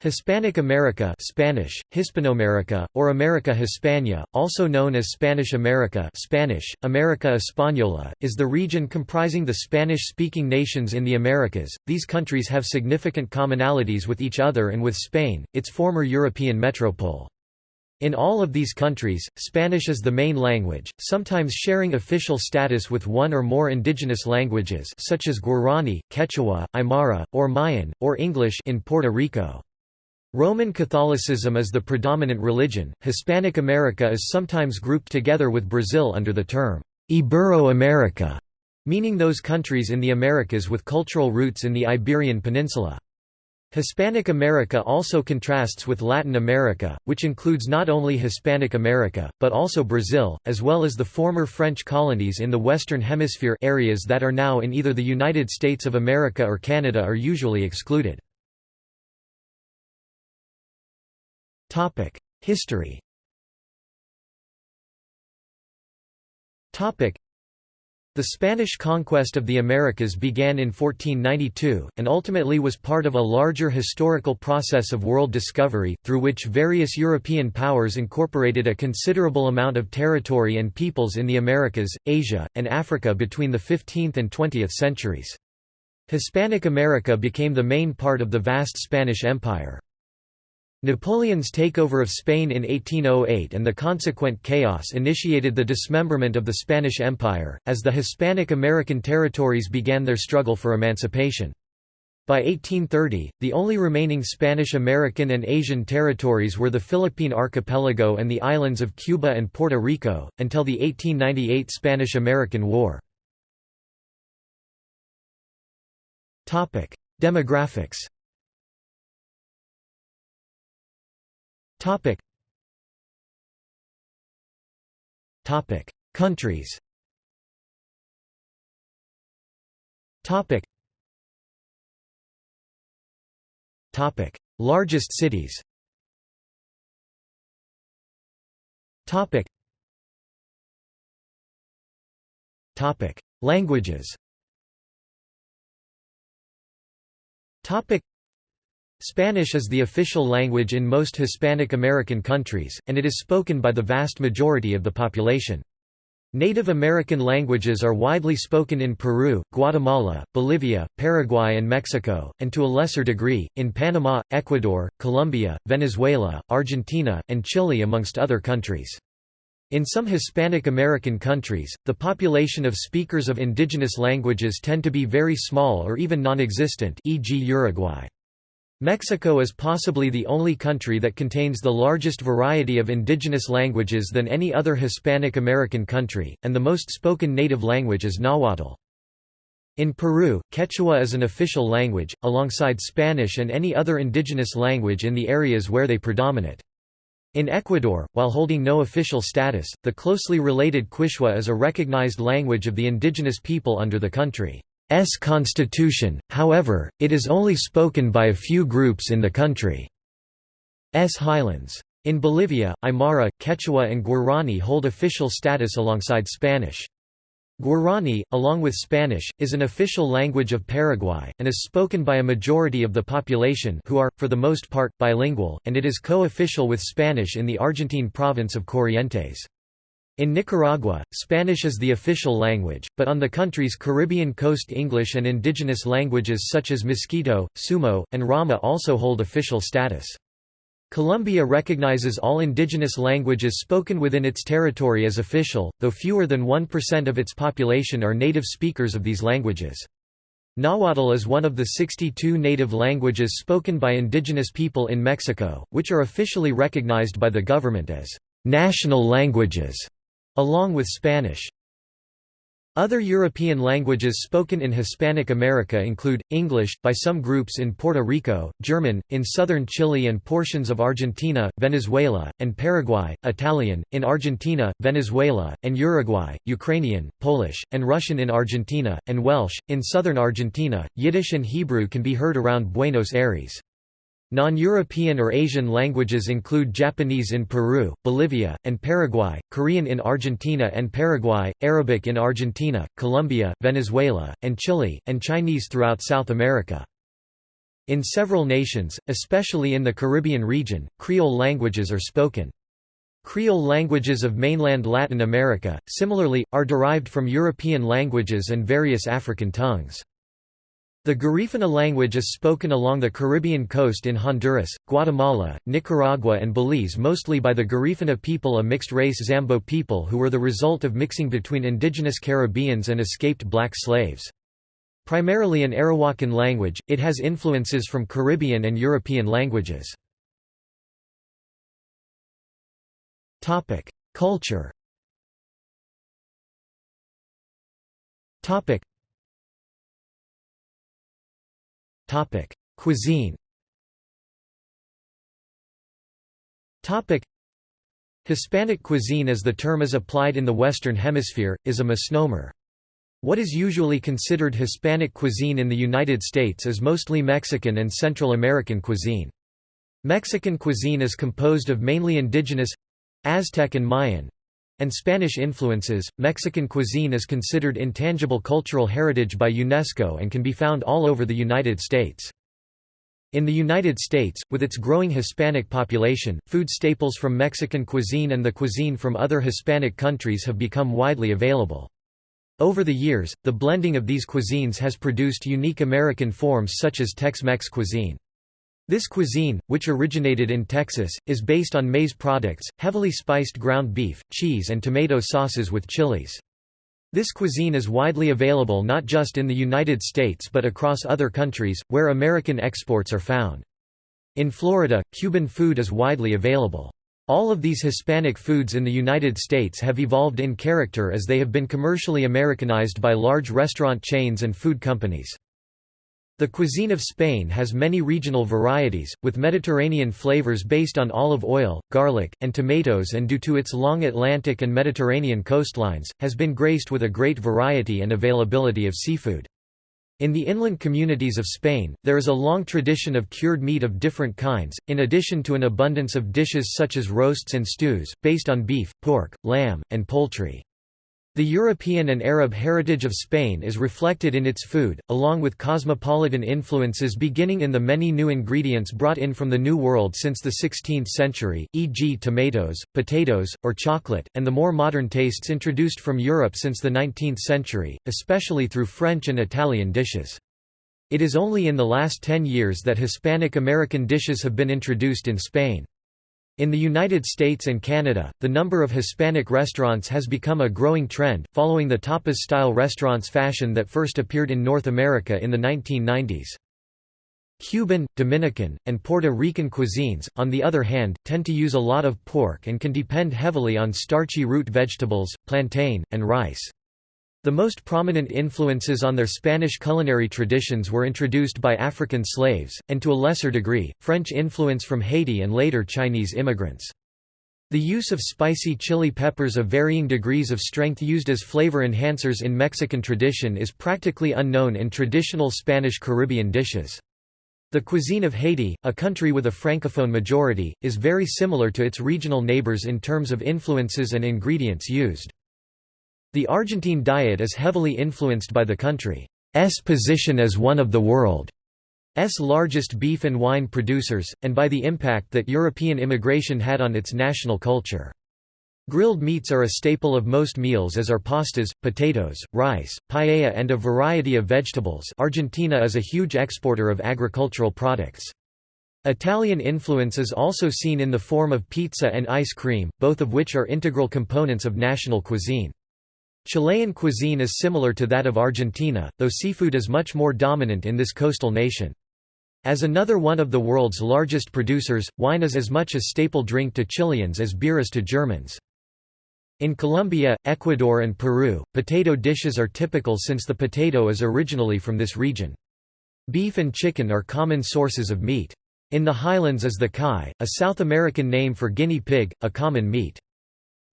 Hispanic America Spanish, Hispanoamerica, or America Hispana, also known as Spanish America Spanish, America Española, is the region comprising the Spanish-speaking nations in the Americas. These countries have significant commonalities with each other and with Spain, its former European metropole. In all of these countries, Spanish is the main language, sometimes sharing official status with one or more indigenous languages such as Guarani, Quechua, Aymara, or Mayan, or English in Puerto Rico. Roman Catholicism is the predominant religion. Hispanic America is sometimes grouped together with Brazil under the term Ibero-America, meaning those countries in the Americas with cultural roots in the Iberian Peninsula. Hispanic America also contrasts with Latin America, which includes not only Hispanic America, but also Brazil, as well as the former French colonies in the Western Hemisphere areas that are now in either the United States of America or Canada are usually excluded. History the Spanish conquest of the Americas began in 1492, and ultimately was part of a larger historical process of world discovery, through which various European powers incorporated a considerable amount of territory and peoples in the Americas, Asia, and Africa between the 15th and 20th centuries. Hispanic America became the main part of the vast Spanish Empire. Napoleon's takeover of Spain in 1808 and the consequent chaos initiated the dismemberment of the Spanish Empire, as the Hispanic American territories began their struggle for emancipation. By 1830, the only remaining Spanish American and Asian territories were the Philippine archipelago and the islands of Cuba and Puerto Rico, until the 1898 Spanish–American War. Demographics Topic. Topic. Countries. Topic. Topic. Largest cities. Topic. Topic. Languages. Topic. Spanish is the official language in most Hispanic American countries, and it is spoken by the vast majority of the population. Native American languages are widely spoken in Peru, Guatemala, Bolivia, Paraguay and Mexico, and to a lesser degree, in Panama, Ecuador, Colombia, Venezuela, Argentina, and Chile amongst other countries. In some Hispanic American countries, the population of speakers of indigenous languages tend to be very small or even non-existent e.g. Uruguay. Mexico is possibly the only country that contains the largest variety of indigenous languages than any other Hispanic American country, and the most spoken native language is Nahuatl. In Peru, Quechua is an official language, alongside Spanish and any other indigenous language in the areas where they predominate. In Ecuador, while holding no official status, the closely related Quichua is a recognized language of the indigenous people under the country. S constitution, however, it is only spoken by a few groups in the country's highlands. In Bolivia, Aymara, Quechua and Guarani hold official status alongside Spanish. Guarani, along with Spanish, is an official language of Paraguay, and is spoken by a majority of the population who are, for the most part, bilingual, and it is co-official with Spanish in the Argentine province of Corrientes. In Nicaragua, Spanish is the official language, but on the country's Caribbean coast English and indigenous languages such as Miskito, Sumo, and Rama also hold official status. Colombia recognizes all indigenous languages spoken within its territory as official, though fewer than 1% of its population are native speakers of these languages. Nahuatl is one of the 62 native languages spoken by indigenous people in Mexico, which are officially recognized by the government as national languages along with Spanish. Other European languages spoken in Hispanic America include, English, by some groups in Puerto Rico, German, in southern Chile and portions of Argentina, Venezuela, and Paraguay, Italian, in Argentina, Venezuela, and Uruguay, Ukrainian, Polish, and Russian in Argentina, and Welsh, in southern Argentina. Yiddish and Hebrew can be heard around Buenos Aires. Non-European or Asian languages include Japanese in Peru, Bolivia, and Paraguay, Korean in Argentina and Paraguay, Arabic in Argentina, Colombia, Venezuela, and Chile, and Chinese throughout South America. In several nations, especially in the Caribbean region, Creole languages are spoken. Creole languages of mainland Latin America, similarly, are derived from European languages and various African tongues. The Garifuna language is spoken along the Caribbean coast in Honduras, Guatemala, Nicaragua and Belize mostly by the Garifuna people a mixed-race Zambo people who were the result of mixing between indigenous Caribbeans and escaped black slaves. Primarily an Arawakan language, it has influences from Caribbean and European languages. Culture Cuisine Topic: Hispanic cuisine as the term is applied in the Western Hemisphere, is a misnomer. What is usually considered Hispanic cuisine in the United States is mostly Mexican and Central American cuisine. Mexican cuisine is composed of mainly indigenous Aztec and Mayan and Spanish influences. Mexican cuisine is considered intangible cultural heritage by UNESCO and can be found all over the United States. In the United States, with its growing Hispanic population, food staples from Mexican cuisine and the cuisine from other Hispanic countries have become widely available. Over the years, the blending of these cuisines has produced unique American forms such as Tex-Mex cuisine. This cuisine, which originated in Texas, is based on maize products, heavily spiced ground beef, cheese and tomato sauces with chilies. This cuisine is widely available not just in the United States but across other countries, where American exports are found. In Florida, Cuban food is widely available. All of these Hispanic foods in the United States have evolved in character as they have been commercially Americanized by large restaurant chains and food companies. The cuisine of Spain has many regional varieties, with Mediterranean flavors based on olive oil, garlic, and tomatoes and due to its long Atlantic and Mediterranean coastlines, has been graced with a great variety and availability of seafood. In the inland communities of Spain, there is a long tradition of cured meat of different kinds, in addition to an abundance of dishes such as roasts and stews, based on beef, pork, lamb, and poultry. The European and Arab heritage of Spain is reflected in its food, along with cosmopolitan influences beginning in the many new ingredients brought in from the New World since the 16th century, e.g. tomatoes, potatoes, or chocolate, and the more modern tastes introduced from Europe since the 19th century, especially through French and Italian dishes. It is only in the last ten years that Hispanic American dishes have been introduced in Spain. In the United States and Canada, the number of Hispanic restaurants has become a growing trend, following the tapas-style restaurants fashion that first appeared in North America in the 1990s. Cuban, Dominican, and Puerto Rican cuisines, on the other hand, tend to use a lot of pork and can depend heavily on starchy root vegetables, plantain, and rice. The most prominent influences on their Spanish culinary traditions were introduced by African slaves, and to a lesser degree, French influence from Haiti and later Chinese immigrants. The use of spicy chili peppers of varying degrees of strength used as flavor enhancers in Mexican tradition is practically unknown in traditional Spanish Caribbean dishes. The cuisine of Haiti, a country with a francophone majority, is very similar to its regional neighbors in terms of influences and ingredients used. The Argentine diet is heavily influenced by the country's position as one of the world's largest beef and wine producers, and by the impact that European immigration had on its national culture. Grilled meats are a staple of most meals as are pastas, potatoes, rice, paella and a variety of vegetables Argentina is a huge exporter of agricultural products. Italian influence is also seen in the form of pizza and ice cream, both of which are integral components of national cuisine. Chilean cuisine is similar to that of Argentina, though seafood is much more dominant in this coastal nation. As another one of the world's largest producers, wine is as much a staple drink to Chileans as beer is to Germans. In Colombia, Ecuador and Peru, potato dishes are typical since the potato is originally from this region. Beef and chicken are common sources of meat. In the highlands is the cuy, a South American name for guinea pig, a common meat.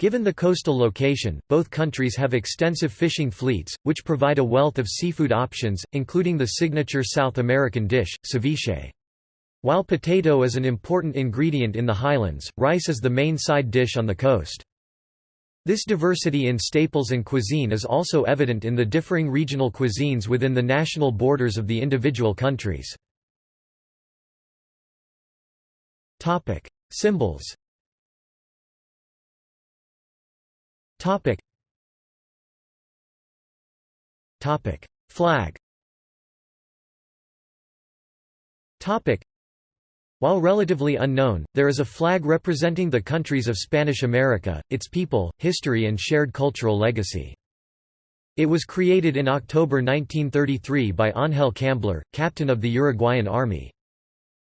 Given the coastal location, both countries have extensive fishing fleets, which provide a wealth of seafood options, including the signature South American dish, ceviche. While potato is an important ingredient in the highlands, rice is the main side dish on the coast. This diversity in staples and cuisine is also evident in the differing regional cuisines within the national borders of the individual countries. Symbols. Topic. Topic: Flag. Topic. While relatively unknown, there is a flag representing the countries of Spanish America, its people, history and shared cultural legacy. It was created in October 1933 by Ángel Camblor, captain of the Uruguayan Army.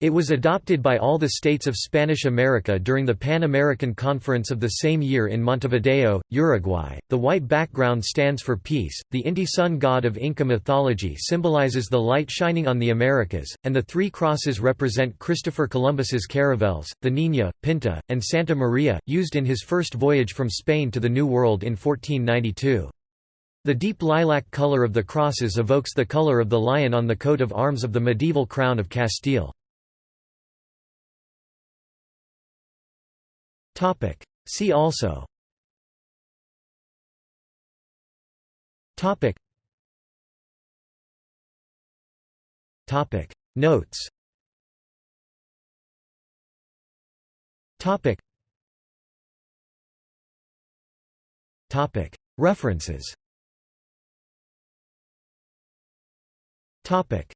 It was adopted by all the states of Spanish America during the Pan American Conference of the same year in Montevideo, Uruguay. The white background stands for peace. The Inti sun god of Inca mythology symbolizes the light shining on the Americas, and the three crosses represent Christopher Columbus's caravels, the Niña, Pinta, and Santa Maria, used in his first voyage from Spain to the New World in 1492. The deep lilac color of the crosses evokes the color of the lion on the coat of arms of the medieval crown of Castile. Topic. See also Topic. Topic. Notes Topic. Topic. References Topic.